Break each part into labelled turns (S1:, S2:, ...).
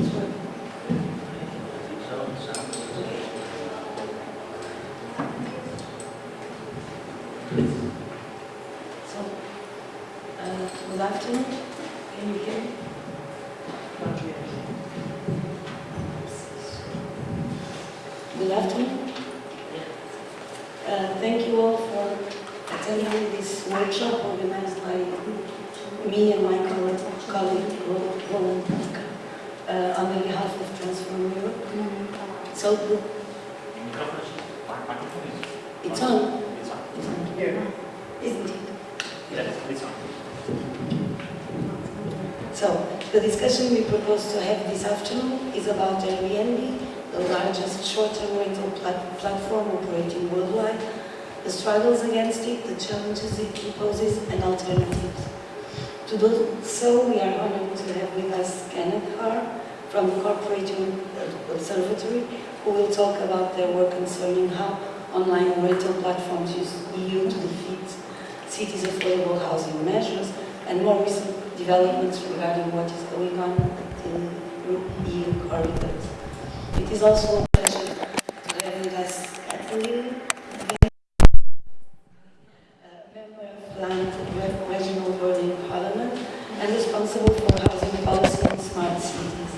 S1: So, uh, good afternoon. Can you hear me? Good afternoon. Uh, Thank you all for attending this workshop organized by me and my colleague, colleague Roland Tuck, uh, on behalf of Transform Europe. So, the- it's on,
S2: It's on.
S1: it's on here, isn't it?
S2: Yes, it's on.
S1: So, the to have this afternoon is about Airbnb, the largest short-term rental plat- platform operating worldwide, the struggles against it, the challenges it poses, and alternatives. To do so, we are honored to have with us Kenneth Haar from the Corporate Observatory, who will talk about their work concerning how online rental platforms use EU to defeat cities' affordable housing measures and more recent developments regarding what is going on EU corridors. It is also a pleasure to have with us Katalin, a member of Land Re- Regional Berlin Parliament and responsible for housing policy in smart cities.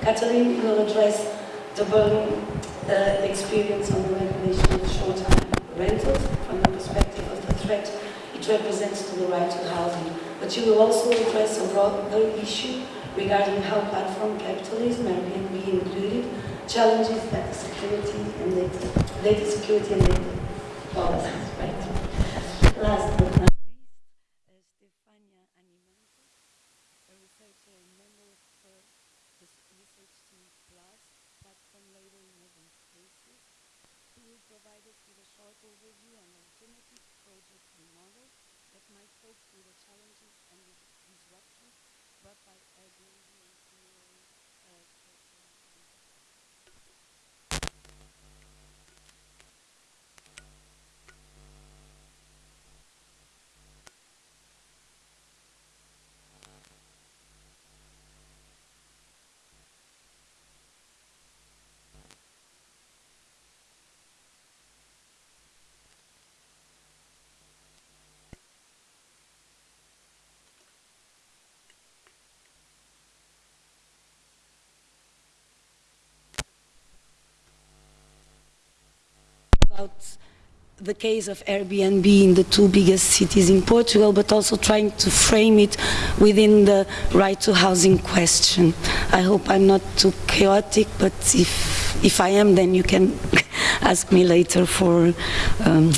S1: Katalin will address the Berlin uh, experience on the regulation of short-term rentals from the perspective of the threat it represents to the right to housing. But she will also address a broader issue regarding how platform capitalism, Airbnb included, challenges data security and data, data security and data policies. Right. Last but not least, Stefania Animento, a researcher and member of uh, the Research Team Plus, platform labour in urban spaces, who will provide us with a short overview on alternative projects and models that might cope with the challenges and the disruptions brought by Airbnb and similar uh, short-term rentals. About the case of Airbnb in the two biggest cities in Portugal, but also trying to frame it within the right to housing question. I hope I'm not too chaotic, but if, if I am, then you can ask me later for um,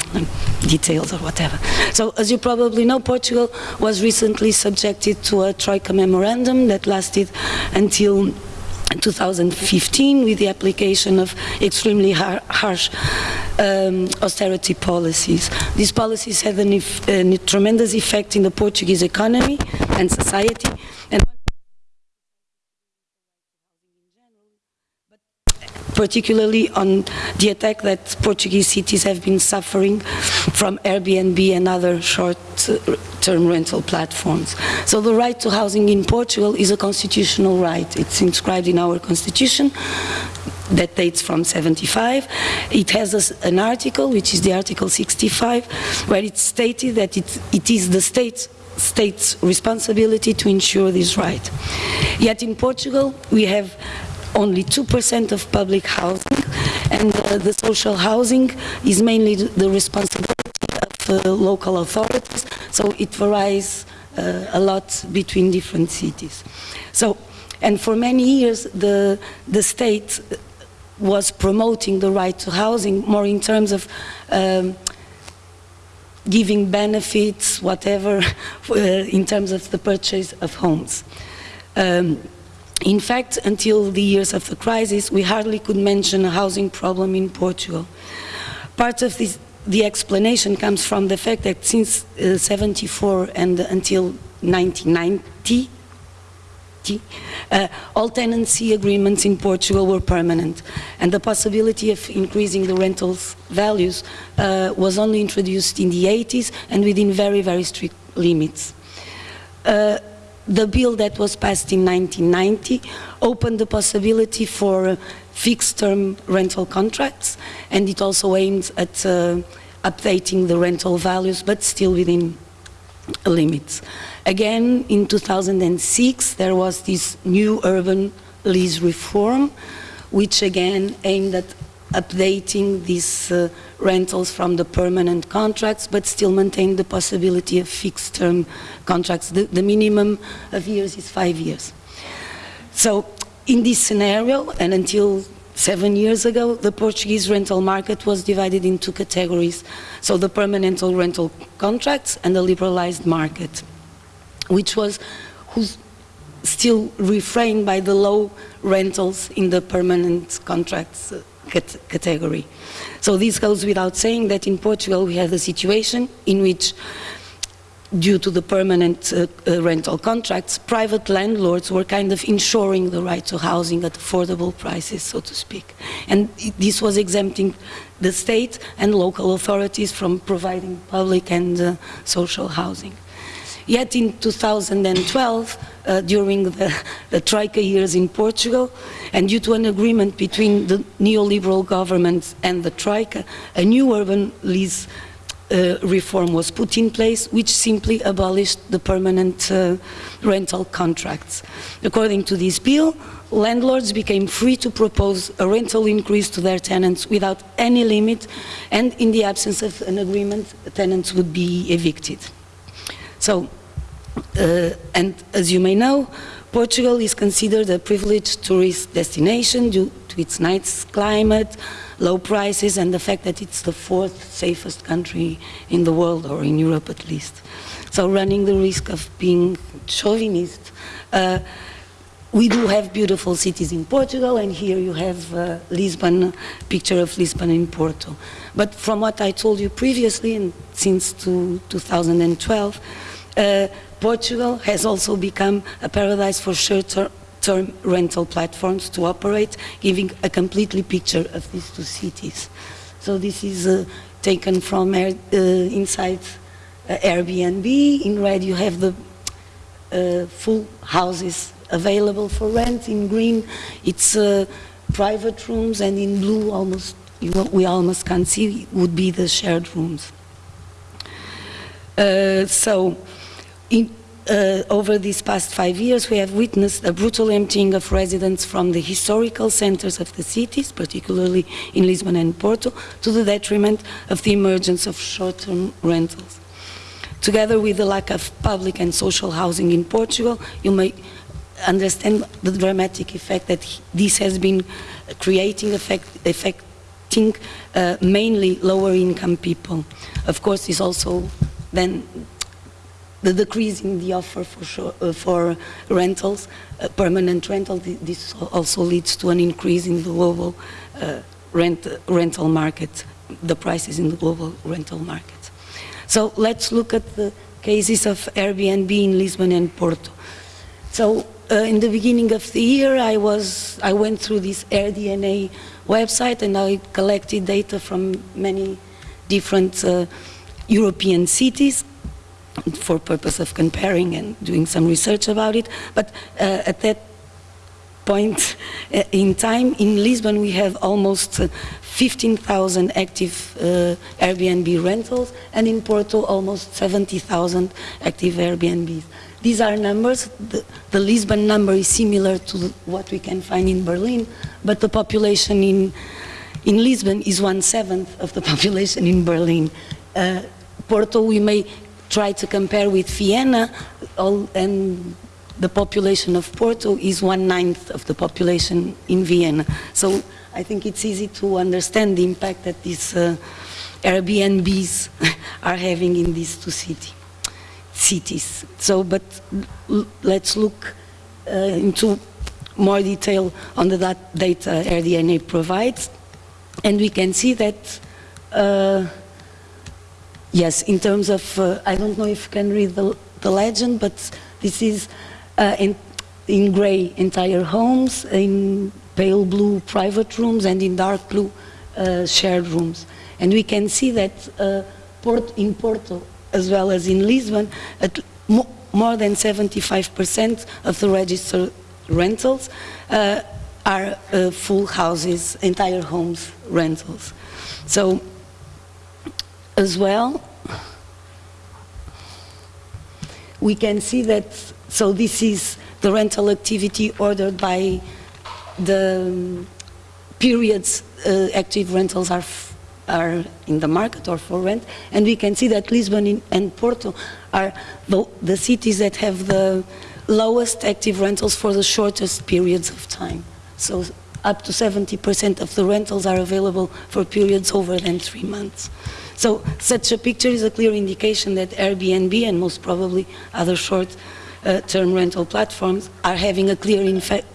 S1: details or whatever. So, as you probably know, Portugal was recently subjected to a Troika memorandum that lasted until 2015 with the application of extremely har harsh um, austerity policies. These policies had a tremendous effect in the Portuguese economy and society. And particularly on the attack that Portuguese cities have been suffering from Airbnb and other short-term rental platforms. So the right to housing in Portugal is a constitutional right. It's inscribed in our constitution that dates from 75. It has an article, which is the Article 65, where it's stated that it, it is the state state's responsibility to ensure this right. Yet in Portugal, we have only 2% of public housing, and uh, the social housing is mainly the responsibility of uh, local authorities, so it varies uh, a lot between different cities. So, and for many years, the, the state was promoting the right to housing more in terms of um, giving benefits, whatever, in terms of the purchase of homes. Um, in fact, until the years of the crisis, we hardly could mention a housing problem in Portugal. Part of this, the explanation comes from the fact that since uh, 74 and until 1990, uh, all tenancy agreements in Portugal were permanent and the possibility of increasing the rental values uh, was only introduced in the 80s and within very, very strict limits. Uh, the bill that was passed in 1990 opened the possibility for fixed-term rental contracts, and it also aimed at uh, updating the rental values, but still within limits. Again, in 2006, there was this new urban lease reform, which again aimed at updating these uh, rentals from the permanent contracts, but still maintain the possibility of fixed-term contracts. The, the minimum of years is five years. So in this scenario, and until seven years ago, the Portuguese rental market was divided into categories. So the permanent rental contracts and the liberalized market, which was still refrained by the low rentals in the permanent contracts cat category. So this goes without saying that in Portugal we have a situation in which due to the permanent uh, uh, rental contracts, private landlords were kind of ensuring the right to housing at affordable prices, so to speak. And this was exempting the state and local authorities from providing public and uh, social housing. Yet in 2012, uh, during the, the Troika years in Portugal, and due to an agreement between the neoliberal government and the Troika, a new urban lease uh, reform was put in place, which simply abolished the permanent uh, rental contracts. According to this bill, landlords became free to propose a rental increase to their tenants without any limit, and in the absence of an agreement, tenants would be evicted. So, uh, and as you may know, Portugal is considered a privileged tourist destination due to its nice climate, low prices, and the fact that it's the fourth safest country in the world, or in Europe at least. So running the risk of being chauvinist, uh, we do have beautiful cities in Portugal, and here you have uh, Lisbon, picture of Lisbon in Porto. But from what I told you previously, and since 2012, uh, Portugal has also become a paradise for short-term rental platforms to operate, giving a completely picture of these two cities. So this is uh, taken from uh, inside uh, Airbnb. In red you have the uh, full houses available for rent. In green it's uh, private rooms and in blue almost we almost can't see would be the shared rooms. Uh, so in, uh, over these past five years, we have witnessed a brutal emptying of residents from the historical centers of the cities, particularly in Lisbon and Porto, to the detriment of the emergence of short-term rentals. Together with the lack of public and social housing in Portugal, you may understand the dramatic effect that this has been creating, effect, affecting uh, mainly lower income people. Of course, this also then the decrease in the offer for, sure, uh, for rentals, uh, permanent rental, this also leads to an increase in the global uh, rent, rental market, the prices in the global rental market. So let's look at the cases of Airbnb in Lisbon and Porto. So uh, in the beginning of the year, I was I went through this AirDNA website and I collected data from many different uh, European cities for purpose of comparing and doing some research about it. But uh, at that point uh, in time, in Lisbon we have almost uh, 15,000 active Airbnb rentals and in Porto almost 70,000 active Airbnbs. These are numbers, the, the, Lisbon number is similar to the, what we can find in Berlin, but the population in, in Lisbon is one-seventh of the population in Berlin. Uh, Porto we may try to compare with Vienna, all, and the population of Porto is one-ninth of the population in Vienna. So I think it's easy to understand the impact that these uh, Airbnbs are having in these two city, cities. So, but let's look uh, into more detail on the that data AirDNA provides, and we can see that uh, Yes, in terms of, uh, I don't know if you can read the, the legend, but this is uh, in, in gray entire homes, in pale blue private rooms, and in dark blue uh, shared rooms. And we can see that uh, Port, in Porto, as well as in Lisbon, at, more than 75% of the registered rentals uh, are uh, full houses, entire homes rentals. So, as well, we can see that, so this is the rental activity ordered by the um, periods uh, active rentals are are in the market or for rent, and we can see that Lisbon and Porto are the, the cities that have the lowest active rentals for the shortest periods of time. So up to 70% of the rentals are available for periods over than three months. So such a picture is a clear indication that Airbnb and most probably other short-term uh, rental platforms are having a clear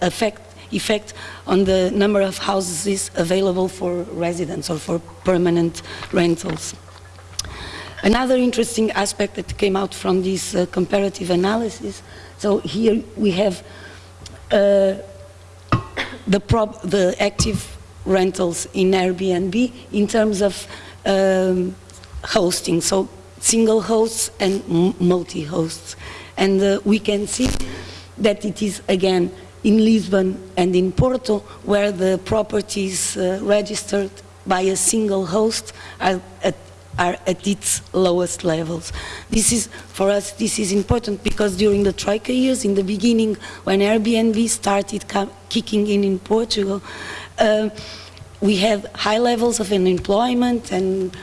S1: effect effect on the number of houses available for residents or for permanent rentals. Another interesting aspect that came out from this uh, comparative analysis, so here we have uh, the, the, active rentals in Airbnb in terms of um, hosting, so single hosts and multi-hosts. And uh, we can see that it is, again, in Lisbon and in Porto, where the properties uh, registered by a single host are at, are at its lowest levels. This is, for us, this is important because during the Troika years, in the beginning, when Airbnb started kicking in in Portugal, uh, we had high levels of unemployment and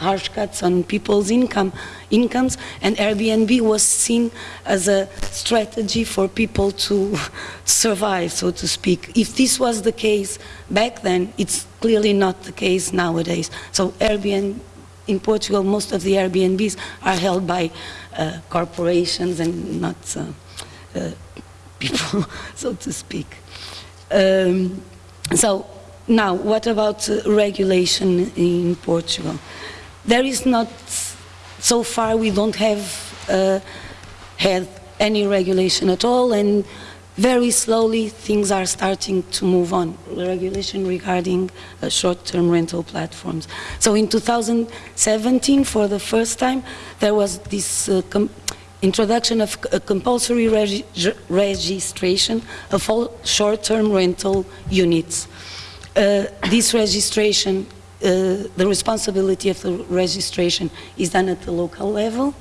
S1: harsh cuts on people's income, incomes, and Airbnb was seen as a strategy for people to survive, so to speak. If this was the case back then, it's clearly not the case nowadays. So Airbnb, in Portugal, most of the Airbnbs are held by uh, corporations and not uh, uh, people, so to speak. Um, so now, what about uh, regulation in Portugal? there is not, so far we don't have uh, had any regulation at all and very slowly things are starting to move on, regulation regarding uh, short-term rental platforms. So in 2017, for the first time, there was this uh, introduction of a compulsory regi registration of all short-term rental units. Uh, this registration uh, the responsibility of the registration is done at the local level.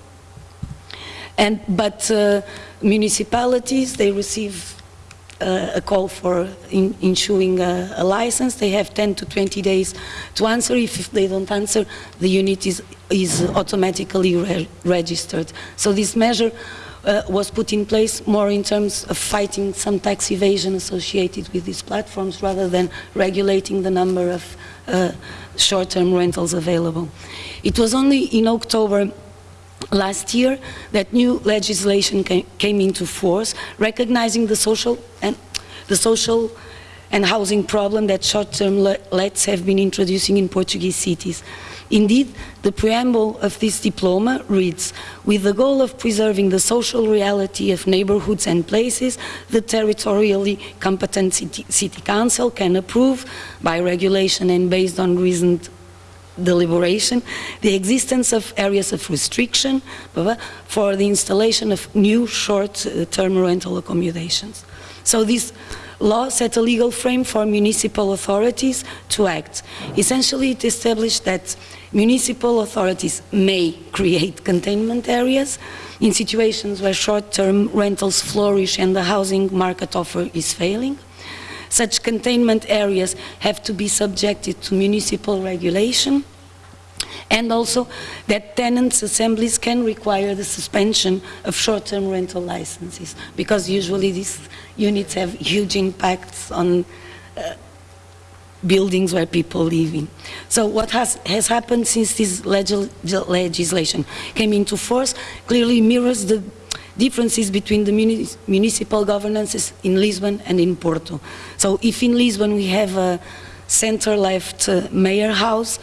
S1: And, but uh, municipalities, they receive uh, a call for in, issuing a, a, license. They have 10 to 20 days to answer. If, if they don't answer, the unit is, is automatically re registered. So this measure uh, was put in place more in terms of fighting some tax evasion associated with these platforms rather than regulating the number of uh, short-term rentals available. It was only in October last year that new legislation came, came into force recognizing the social and the social and housing problem that short-term lets have been introducing in Portuguese cities. Indeed, the preamble of this diploma reads, with the goal of preserving the social reality of neighborhoods and places, the territorially competent city, city council can approve, by regulation and based on reasoned deliberation, the existence of areas of restriction for the installation of new short-term rental accommodations. So this law set a legal frame for municipal authorities to act. Essentially, it established that municipal authorities may create containment areas in situations where short-term rentals flourish and the housing market offer is failing. Such containment areas have to be subjected to municipal regulation and also that tenants' assemblies can require the suspension of short-term rental licenses because usually these units have huge impacts on uh, buildings where people live in. So what has, has happened since this legislation came into force clearly mirrors the differences between the municipal governances in Lisbon and in Porto. So if in Lisbon we have a center-left uh, mayor house,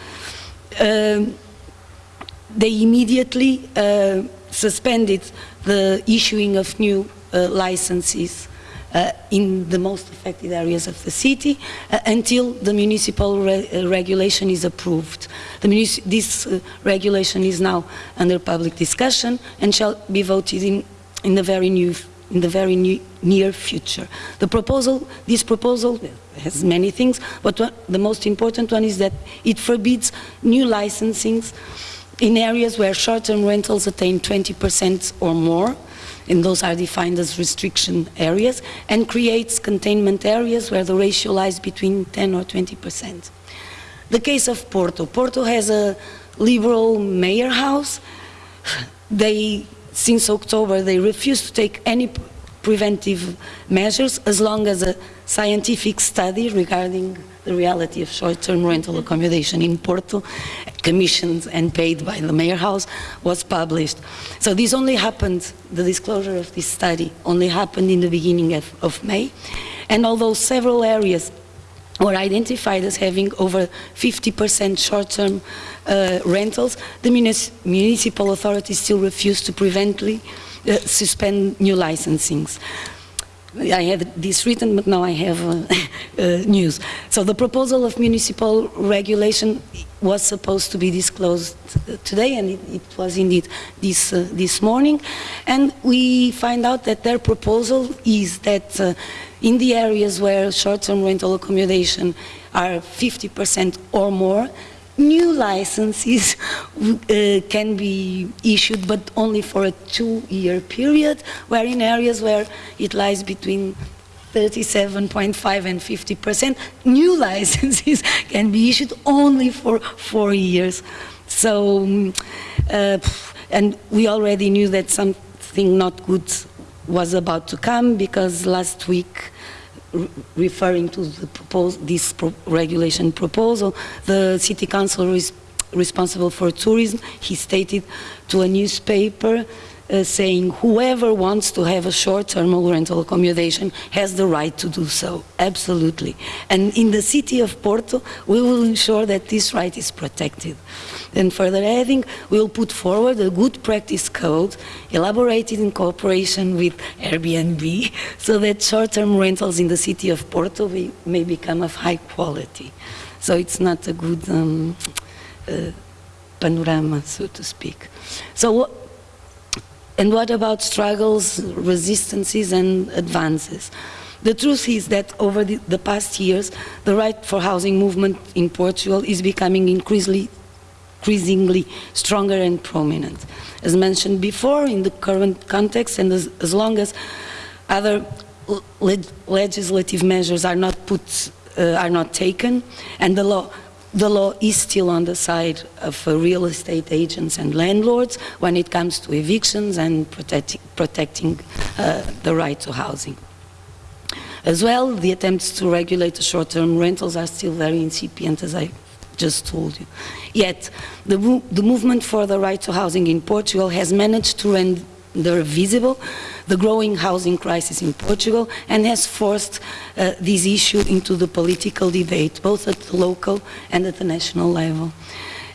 S1: they immediately uh, suspended the issuing of new uh, licenses uh, in the most affected areas of the city uh, until the municipal re uh, regulation is approved. this uh, regulation is now under public discussion and shall be voted in in the very new in the very near future. The proposal, this proposal has many things, but the most important one is that it forbids new licensings in areas where short-term rentals attain 20% or more, and those are defined as restriction areas, and creates containment areas where the ratio lies between 10 or 20%. The case of Porto. Porto has a liberal mayor house. They, since October, they refuse to take any preventive measures as long as a scientific study regarding the reality of short-term rental accommodation in Porto, commissioned and paid by the Mayor House, was published. So this only happened, the disclosure of this study only happened in the beginning of, of May. And although several areas were identified as having over 50% short-term uh, rentals, the municipal authorities still refuse to prevently uh, suspend new licensings. I had this written, but now I have uh, uh, news. So the proposal of municipal regulation was supposed to be disclosed today, and it, it was indeed this, uh, this morning. And we find out that their proposal is that uh, in the areas where short-term rental accommodation are 50% or more, new licenses uh, can be issued, but only for a two-year period, where in areas where it lies between 37.5 and 50 percent, new licenses can be issued only for four years. So, um, uh, and we already knew that something not good was about to come because last week referring to this pro regulation proposal, the city council is responsible for tourism, he stated to a newspaper uh, saying whoever wants to have a short-term rental accommodation has the right to do so, absolutely. And in the city of Porto, we will ensure that this right is protected. And further adding, we will put forward a good practice code elaborated in cooperation with Airbnb so that short-term rentals in the city of Porto may become of high quality. So it's not a good um, uh, panorama, so to speak. So and what about struggles, resistances and advances? The truth is that over the, the, past years, the right for housing movement in Portugal is becoming increasingly, increasingly stronger and prominent. As mentioned before, in the current context and as, as long as other le legislative measures are not put, uh, are not taken, and the law the law is still on the side of uh, real estate agents and landlords when it comes to evictions and protecting, protecting uh, the right to housing. As well, the attempts to regulate the short-term rentals are still very incipient, as I just told you. Yet, the, the movement for the right to housing in Portugal has managed to render visible the growing housing crisis in Portugal and has forced uh, this issue into the political debate, both at the local and at the national level.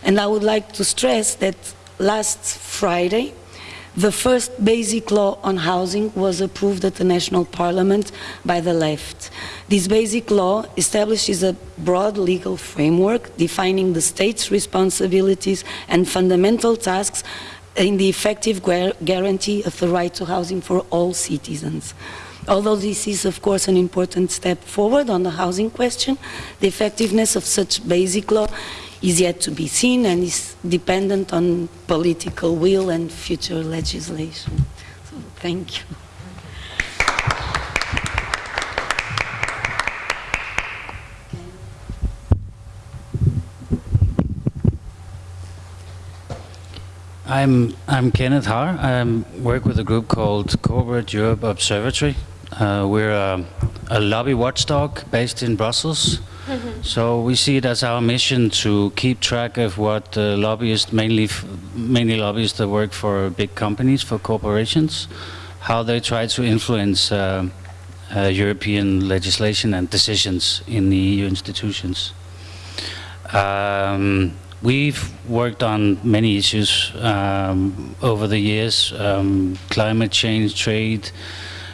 S1: And I would like to stress that last Friday, the first basic law on housing was approved at the National Parliament by the left. This basic law establishes a broad legal framework defining the state's responsibilities and fundamental tasks in the effective guarantee of the right to housing for all citizens. Although this is, of course, an important step forward on the housing question, the effectiveness of such basic law is yet to be seen and is dependent on political will and future legislation. So, thank you.
S2: I'm I'm Kenneth Haar. I work with a group called Corporate Europe Observatory. Uh, we're a, a, lobby watchdog based in Brussels. Mm -hmm. So we see it as our mission to keep track of what uh, lobbyists, mainly mainly lobbyists that work for big companies, for corporations, how they try to influence uh, uh European legislation and decisions in the EU institutions. Um, We've worked on many issues um, over the years, um, climate change, trade,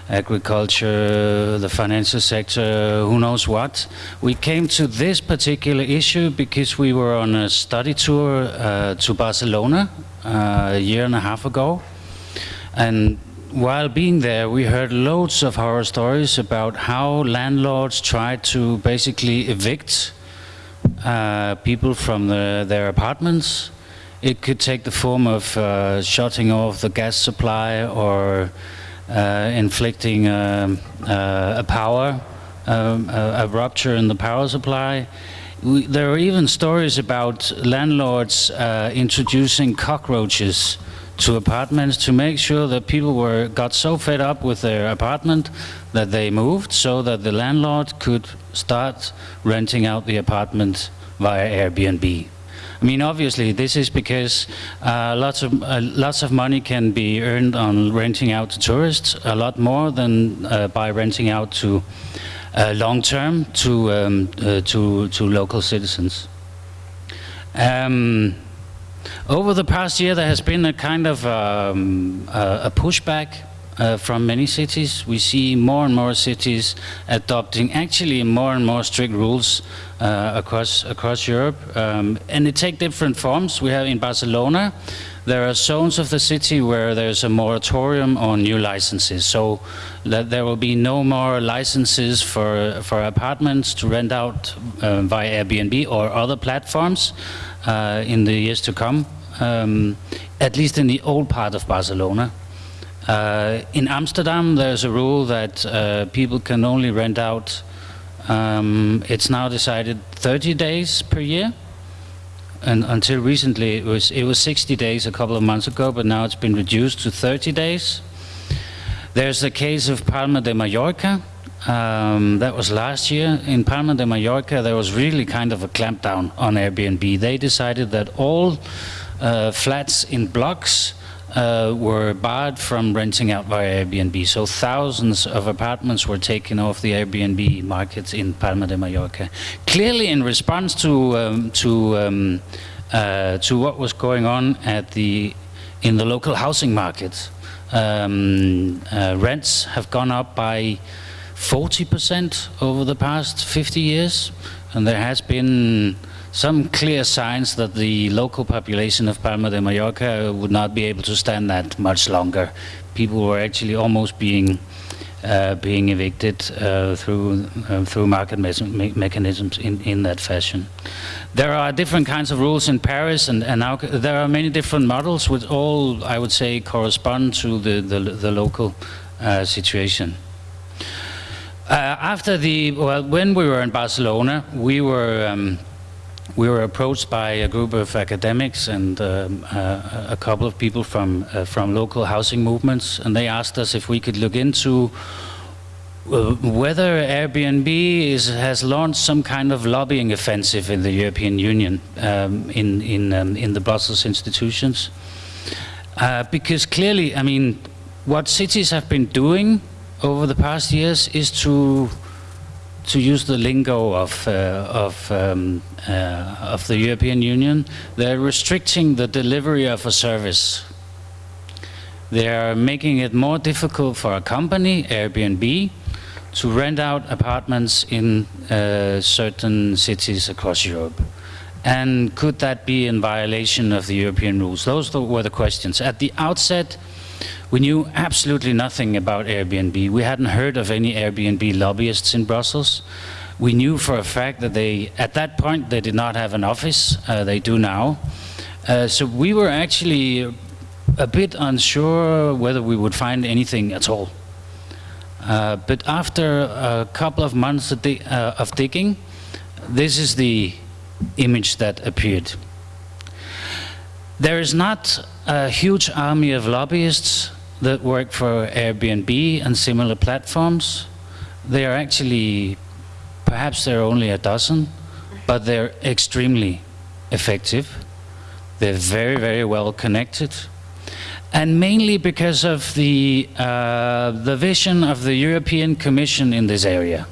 S2: agriculture, the financial sector, who knows what. We came to this particular issue because we were on a study tour uh, to Barcelona uh, a year and a half ago. And while being there, we heard loads of horror stories about how landlords try to basically evict uh, people from the, their apartments. It could take the form of uh, shutting off the gas supply or inflicting um, uh, a power, um, a, a rupture in the power supply. We, there are even stories about landlords uh, introducing cockroaches to apartments to make sure that people were got so fed up with their apartment that they moved so that the landlord could start renting out the apartment via Airbnb. I mean, obviously, this is because uh, lots of uh, lots of money can be earned on renting out to tourists, a lot more than uh, by renting out to uh, long term to um, uh, to to local citizens. Um, over the past year, there has been a kind of um, a pushback uh, from many cities. We see more and more cities adopting actually more and more strict rules uh, across across Europe, um, and it take different forms. We have in Barcelona, there are zones of the city where there's a moratorium on new licenses, so that there will be no more licenses for for apartments to rent out uh, via Airbnb or other platforms uh, in the years to come. Um, at least in the old part of Barcelona. Uh, in Amsterdam, there's a rule that uh, people can only rent out, um, it's now decided 30 days per year. And until recently, it was, it was 60 days a couple of months ago, but now it's been reduced to 30 days. There's the case of Palma de Mallorca. Um, that was last year. In Palma de Mallorca, there was really kind of a clampdown on Airbnb. They decided that all uh, flats in blocks uh, were barred from renting out via Airbnb. So thousands of apartments were taken off the Airbnb market in Palma de Mallorca. Clearly in response to, um, to, um, uh, to what was going on at the, in the local housing market. Um, uh, rents have gone up by 40% over the past 50 years and there has been some clear signs that the local population of Palma de Mallorca would not be able to stand that much longer. People were actually almost being uh, being evicted uh, through uh, through market me mechanisms in in that fashion. There are different kinds of rules in Paris, and and now there are many different models, which all I would say correspond to the the, the local uh, situation. Uh, after the well, when we were in Barcelona, we were. Um, we were approached by a group of academics and um, uh, a couple of people from uh, from local housing movements, and they asked us if we could look into uh, whether Airbnb is, has launched some kind of lobbying offensive in the European Union, um, in in um, in the Brussels institutions, uh, because clearly, I mean, what cities have been doing over the past years is to to use the lingo of, uh, of, um, uh, of the European Union, they're restricting the delivery of a service. They are making it more difficult for a company, Airbnb, to rent out apartments in uh, certain cities across Europe. And could that be in violation of the European rules? Those were the questions. At the outset, we knew absolutely nothing about Airbnb. We hadn't heard of any Airbnb lobbyists in Brussels. We knew for a fact that they, at that point, they did not have an office. Uh, they do now. Uh, so we were actually a bit unsure whether we would find anything at all. Uh, but after a couple of months of, di uh, of digging, this is the image that appeared. There is not a huge army of lobbyists that work for Airbnb and similar platforms. They are actually, perhaps there are only a dozen, but they're extremely effective. They're very, very well connected. And mainly because of the, uh, the vision of the European Commission in this area.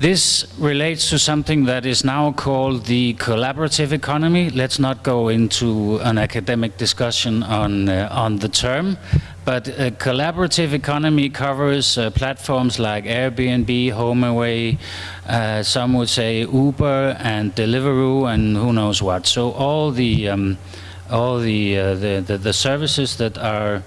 S2: This relates to something that is now called the collaborative economy. Let's not go into an academic discussion on, uh, on the term, but a collaborative economy covers uh, platforms like Airbnb, HomeAway, uh, some would say Uber and Deliveroo and who knows what. So all the, um, all the, uh, the, the, the, services that are